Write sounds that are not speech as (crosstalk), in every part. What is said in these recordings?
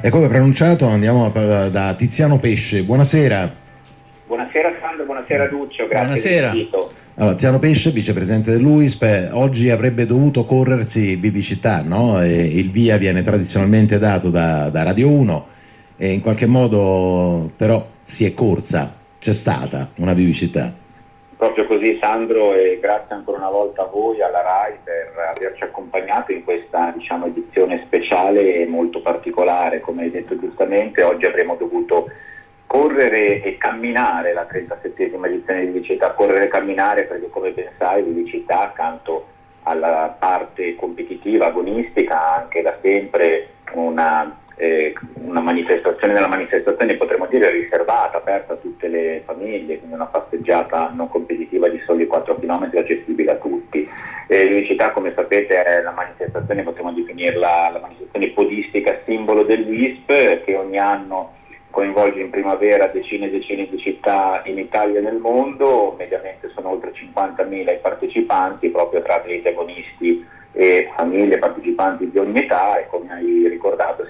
E come preannunciato andiamo da Tiziano Pesce. Buonasera. Buonasera Sandro, buonasera Duccio, grazie buonasera. Allora, Tiziano Pesce, vicepresidente dell'UISP, oggi avrebbe dovuto corrersi Vivicità, no? il via viene tradizionalmente dato da, da Radio 1 e in qualche modo però si è corsa, c'è stata una vivicità. Proprio così Sandro e grazie ancora una volta a voi, alla RAI per averci accompagnato in questa diciamo, edizione speciale e molto particolare, come hai detto giustamente, oggi avremmo dovuto correre e camminare la 37esima edizione di Vivicità, correre e camminare perché come ben sai Vivicità accanto alla parte competitiva, agonistica, ha anche da sempre una eh, una manifestazione nella manifestazione potremmo dire riservata, aperta a tutte le famiglie, quindi una passeggiata non competitiva di soli 4 km accessibile a tutti. Eh, L'unicità come sapete è la manifestazione, potremmo definirla la manifestazione podistica simbolo del WISP che ogni anno coinvolge in primavera decine e decine di città in Italia e nel mondo, mediamente sono oltre 50.000 i partecipanti proprio tra atleti agonisti e famiglie partecipanti di ogni età e come hai ricordato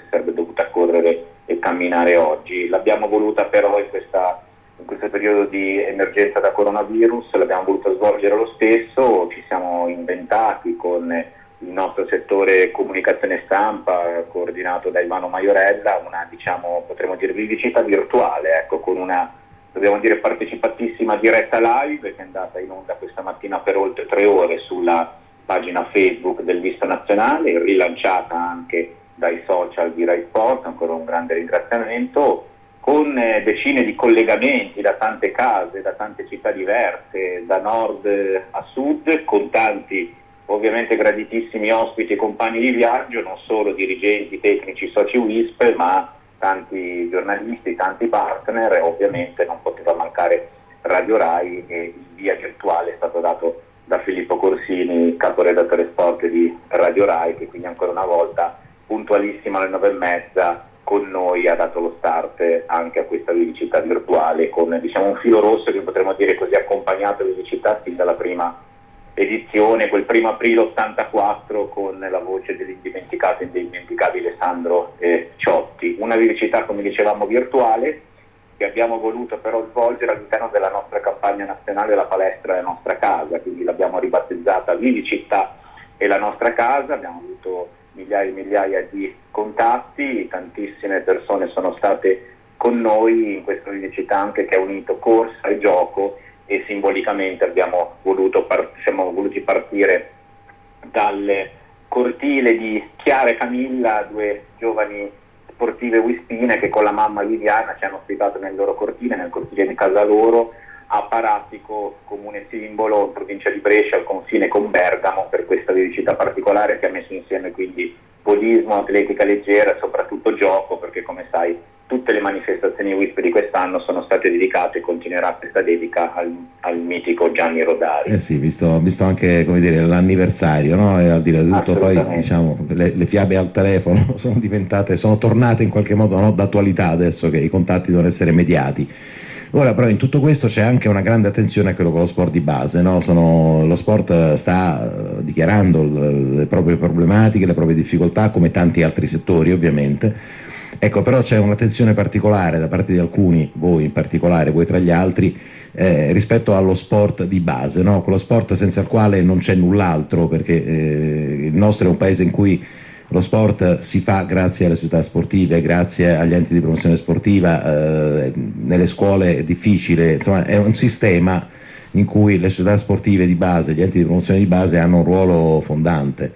si sarebbe dovuta correre e camminare oggi. L'abbiamo voluta però in, questa, in questo periodo di emergenza da coronavirus, l'abbiamo voluta svolgere lo stesso, ci siamo inventati con il nostro settore comunicazione stampa coordinato da Ivano Maiorella una diciamo potremmo dire vivicità virtuale ecco, con una dobbiamo dire partecipatissima diretta live che è andata in onda questa mattina per oltre tre ore sulla pagina Facebook del Visto Nazionale, rilanciata anche dai social di Rai Sport, ancora un grande ringraziamento, con eh, decine di collegamenti da tante case, da tante città diverse, da nord a sud, con tanti ovviamente graditissimi ospiti e compagni di viaggio, non solo dirigenti, tecnici, soci WISP, ma tanti giornalisti, tanti partner e ovviamente non poteva mancare Radio Rai e il via virtuale è stato dato da Filippo Corsini, caporedattore sport di Radio Rai, che quindi ancora una volta puntualissimo alle nove e mezza con noi ha dato lo start anche a questa vivicità virtuale con diciamo, un filo rosso che potremmo dire così accompagnato a vivicità sin dalla prima edizione, quel primo aprile 84 con la voce dell'indimenticato e indimenticabile Sandro eh, Ciotti. Una vivicità come dicevamo virtuale che abbiamo voluto però svolgere all'interno della nostra campagna nazionale La palestra è la nostra casa, quindi l'abbiamo ribattezzata Vivi Città e la nostra casa, abbiamo avuto migliaia e migliaia di contatti, tantissime persone sono state con noi in questa Città anche che ha unito corsa e gioco e simbolicamente abbiamo voluto par- siamo voluti partire dal cortile di Chiara e Camilla, due giovani sportive wispine che con la mamma Viviana ci hanno ospitato nel loro cortile, nel cortile di casa loro, a Paratico, comune simbolo, provincia di Brescia, al confine con Bergamo, per questa vivicità particolare che ha messo insieme quindi podismo, atletica leggera e soprattutto gioco, perché come sai tutte le manifestazioni WISP di quest'anno sono state dedicate e continuerà questa dedica al, al mitico Gianni Rodari. Eh sì, visto, visto anche dire, l'anniversario, no? e al di là di tutto poi diciamo, le, le, fiabe al telefono (laughs) sono diventate, sono tornate in qualche modo no, d'attualità adesso che i contatti devono essere mediati. Ora però in tutto questo c'è anche una grande attenzione a quello con lo sport di base, no? Sono, lo sport sta uh, dichiarando le proprie problematiche, le proprie difficoltà come tanti altri settori ovviamente Ecco, però c'è un'attenzione particolare da parte di alcuni, voi in particolare, voi tra gli altri, eh, rispetto allo sport di base, no? quello sport senza il quale non c'è null'altro, perché eh, il nostro è un paese in cui lo sport si fa grazie alle società sportive, grazie agli enti di promozione sportiva, eh, nelle scuole è difficile, insomma è un sistema in cui le società sportive di base, gli enti di promozione di base hanno un ruolo fondante.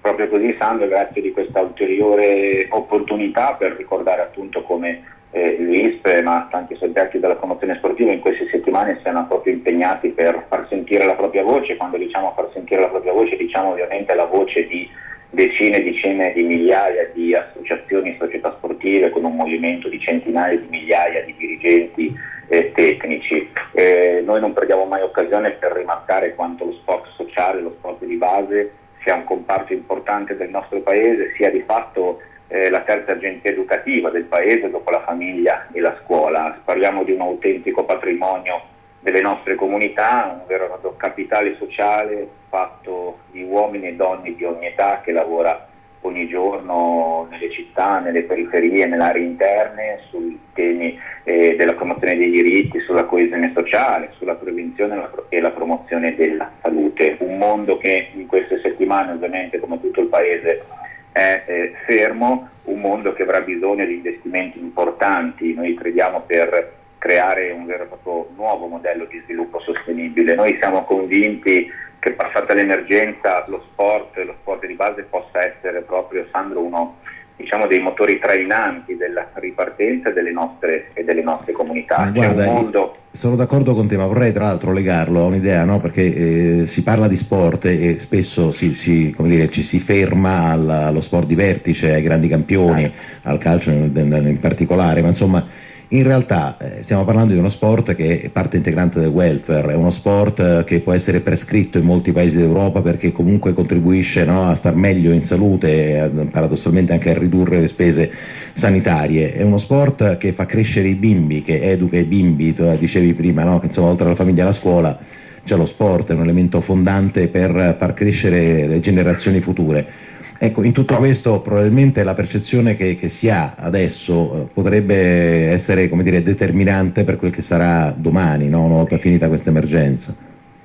Proprio così Sandro, grazie di questa ulteriore opportunità per ricordare appunto come eh, l'ISP ma tanti soggetti della promozione sportiva in queste settimane siano proprio impegnati per far sentire la propria voce, quando diciamo far sentire la propria voce diciamo ovviamente la voce di decine e decine di migliaia di associazioni e società sportive con un movimento di centinaia di migliaia di dirigenti eh, tecnici. Eh, noi non perdiamo mai occasione per rimarcare quanto lo sport sociale, lo sport di base sia un comparto importante del nostro paese, sia di fatto eh, la terza agenzia educativa del paese dopo la famiglia e la scuola. Parliamo di un autentico patrimonio delle nostre comunità, un vero capitale sociale fatto uomini e donne di ogni età che lavora ogni giorno nelle città, nelle periferie, nelle aree interne, sui temi eh, della promozione dei diritti, sulla coesione sociale, sulla prevenzione e la promozione della salute. Un mondo che in queste settimane ovviamente come tutto il Paese è eh, fermo, un mondo che avrà bisogno di investimenti importanti, noi crediamo per creare un vero e proprio nuovo modello di sviluppo sostenibile. Noi siamo convinti che passata l'emergenza lo sport, lo sport di base possa essere proprio, Sandro, uno diciamo, dei motori trainanti della ripartenza delle nostre, e delle nostre comunità. Guarda, mondo... Sono d'accordo con te, ma vorrei tra l'altro legarlo a un'idea, no? perché eh, si parla di sport e spesso si, si, dire, ci si ferma alla, allo sport di vertice, ai grandi campioni, al calcio in, in particolare, ma insomma in realtà eh, stiamo parlando di uno sport che è parte integrante del welfare, è uno sport eh, che può essere prescritto in molti paesi d'Europa perché comunque contribuisce no, a star meglio in salute e paradossalmente anche a ridurre le spese sanitarie. È uno sport che fa crescere i bimbi, che educa i bimbi, tu dicevi prima, no, che insomma oltre alla famiglia e alla scuola c'è lo sport, è un elemento fondante per far crescere le generazioni future. Ecco, in tutto questo probabilmente la percezione che, che si ha adesso eh, potrebbe essere dire, determinante per quel che sarà domani, no? una volta finita questa emergenza.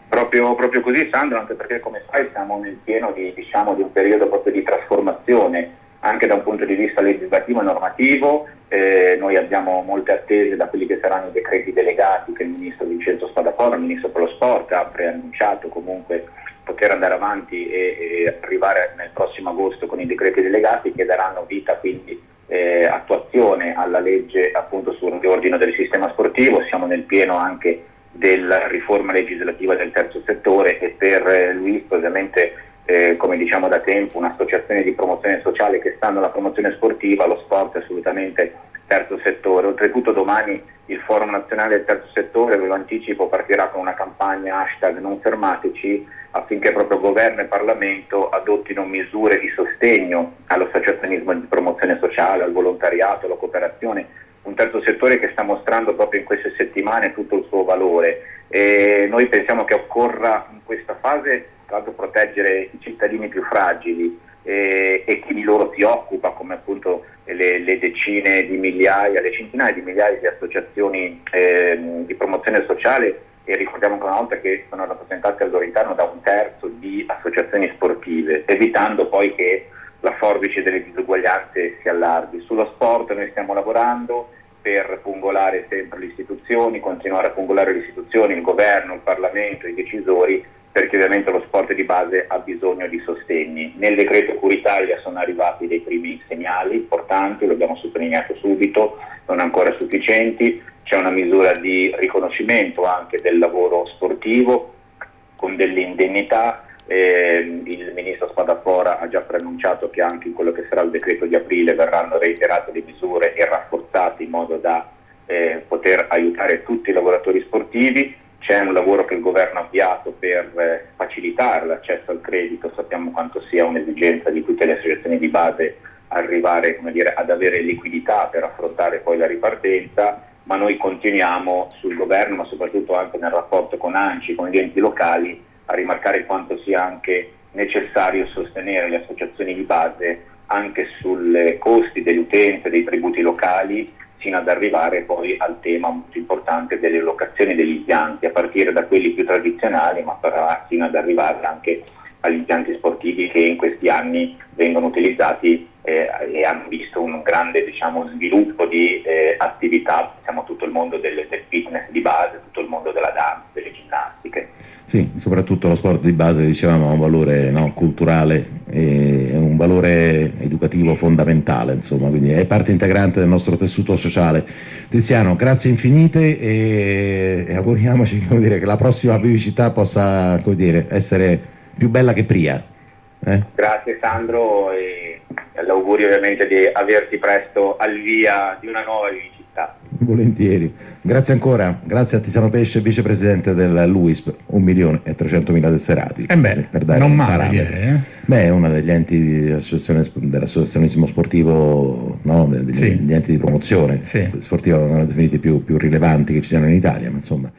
Proprio, proprio, così Sandro, anche perché come sai siamo nel pieno di, diciamo, di un periodo proprio di trasformazione anche da un punto di vista legislativo e normativo. Eh, noi abbiamo molte attese da quelli che saranno i decreti delegati che il ministro Vincenzo Spadafora, il ministro per lo sport, ha preannunciato comunque poter andare avanti e, e, arrivare nel prossimo agosto con i decreti delegati che daranno vita quindi eh, attuazione alla legge appunto sul riordino del sistema sportivo, siamo nel pieno anche della riforma legislativa del terzo settore e per eh, Luis ovviamente eh, come diciamo da tempo un'associazione di promozione sociale che sta nella promozione sportiva, lo sport è assolutamente terzo settore. Oltretutto domani il Forum Nazionale del Terzo Settore, ve lo anticipo, partirà con una campagna hashtag non fermateci affinché proprio governo e Parlamento adottino misure di sostegno all'associazionismo di promozione sociale, al volontariato, alla cooperazione, un terzo settore che sta mostrando proprio in queste settimane tutto il suo valore. E noi pensiamo che occorra in questa fase tra l'altro proteggere i cittadini più fragili e, e chi di loro si occupa, come appunto le, le, decine di migliaia, le centinaia di migliaia di associazioni eh, di promozione sociale e ricordiamo ancora una volta che sono rappresentate al loro interno da un terzo di associazioni sportive, evitando poi che la forbice delle disuguaglianze si allarghi. Sullo sport noi stiamo lavorando per pungolare sempre le istituzioni, continuare a pungolare le istituzioni, il governo, il Parlamento, i decisori perché ovviamente lo sport di base ha bisogno di sostegni. Nel decreto Cura Italia sono arrivati dei primi segnali importanti, lo abbiamo sottolineato subito, non ancora sufficienti, c'è una misura di riconoscimento anche del lavoro sportivo con delle indennità, eh, il ministro Spadafora ha già preannunciato che anche in quello che sarà il decreto di aprile verranno reiterate le misure e rafforzate in modo da eh, poter aiutare tutti i lavoratori sportivi c'è un lavoro che il governo ha avviato per eh, facilitare l'accesso al credito, sappiamo quanto sia un'esigenza di tutte le associazioni di base arrivare dire, ad avere liquidità per affrontare poi la ripartenza, ma noi continuiamo sul governo, ma soprattutto anche nel rapporto con ANCI, con gli enti locali, a rimarcare quanto sia anche necessario sostenere le associazioni di base anche sui costi delle utenze, dei tributi locali fino ad arrivare poi al tema molto importante delle locazioni degli impianti, a partire da quelli più tradizionali, ma fino ad arrivare anche agli impianti sportivi che in questi anni vengono utilizzati eh, e hanno visto un grande diciamo, sviluppo di eh, attività, diciamo, tutto il mondo del, del fitness di base, tutto il mondo della danza, delle ginnastiche. Sì, soprattutto lo sport di base dicevamo ha un valore no, culturale e un valore educativo fondamentale, insomma, quindi è parte integrante del nostro tessuto sociale. Tiziano, grazie infinite e, e auguriamoci dire, che la prossima vivicità possa dire, essere più bella che Pria. Eh? Grazie Sandro e l'augurio ovviamente di averti presto al via di una nuova città. Volentieri. Grazie ancora, grazie a Tiziano Pesce, vicepresidente del LUISP, 1 milione e 300 mila tesserati. Eh beh, per dare non male, eh? Beh, è uno degli enti dell'associazionismo sportivo, no? degli, sì. enti di promozione sì. sportiva, definiti più, più rilevanti che ci siano in Italia, ma insomma...